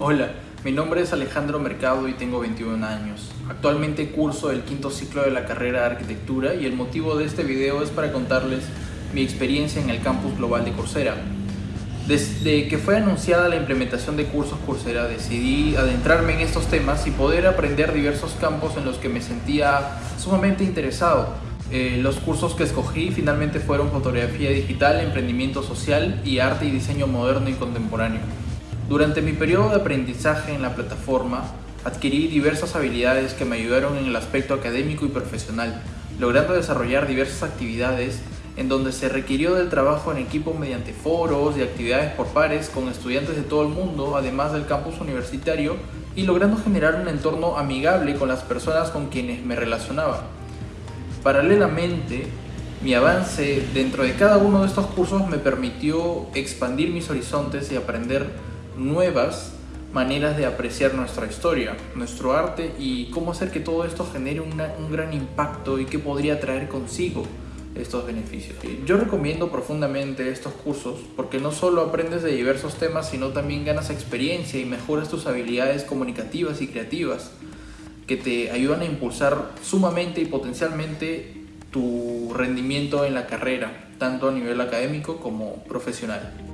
Hola, mi nombre es Alejandro Mercado y tengo 21 años. Actualmente curso el quinto ciclo de la carrera de arquitectura y el motivo de este video es para contarles mi experiencia en el campus global de Coursera. Desde que fue anunciada la implementación de cursos Coursera decidí adentrarme en estos temas y poder aprender diversos campos en los que me sentía sumamente interesado. Eh, los cursos que escogí finalmente fueron fotografía digital, emprendimiento social y arte y diseño moderno y contemporáneo. Durante mi periodo de aprendizaje en la plataforma, adquirí diversas habilidades que me ayudaron en el aspecto académico y profesional, logrando desarrollar diversas actividades en donde se requirió del trabajo en equipo mediante foros y actividades por pares con estudiantes de todo el mundo, además del campus universitario, y logrando generar un entorno amigable con las personas con quienes me relacionaba. Paralelamente, mi avance dentro de cada uno de estos cursos me permitió expandir mis horizontes y aprender nuevas maneras de apreciar nuestra historia, nuestro arte y cómo hacer que todo esto genere un gran impacto y qué podría traer consigo estos beneficios. Yo recomiendo profundamente estos cursos porque no solo aprendes de diversos temas, sino también ganas experiencia y mejoras tus habilidades comunicativas y creativas que te ayudan a impulsar sumamente y potencialmente tu rendimiento en la carrera, tanto a nivel académico como profesional.